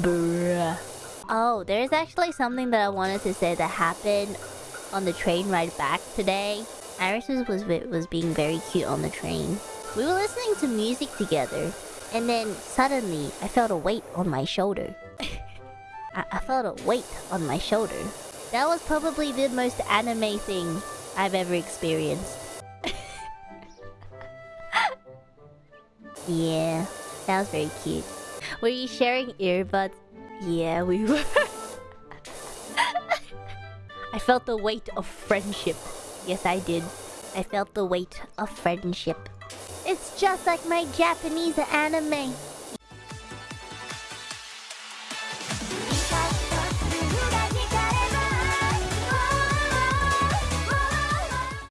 Bruh. Oh, there's actually something that I wanted to say that happened on the train ride back today. Iris was, was, being very cute on the train. We were listening to music together, and then suddenly I felt a weight on my shoulder. I, I felt a weight on my shoulder. That was probably the most anime thing I've ever experienced. yeah, that was very cute. Were you sharing earbuds? Yeah, we were. I felt the weight of friendship. Yes, I did. I felt the weight of friendship. It's just like my Japanese anime.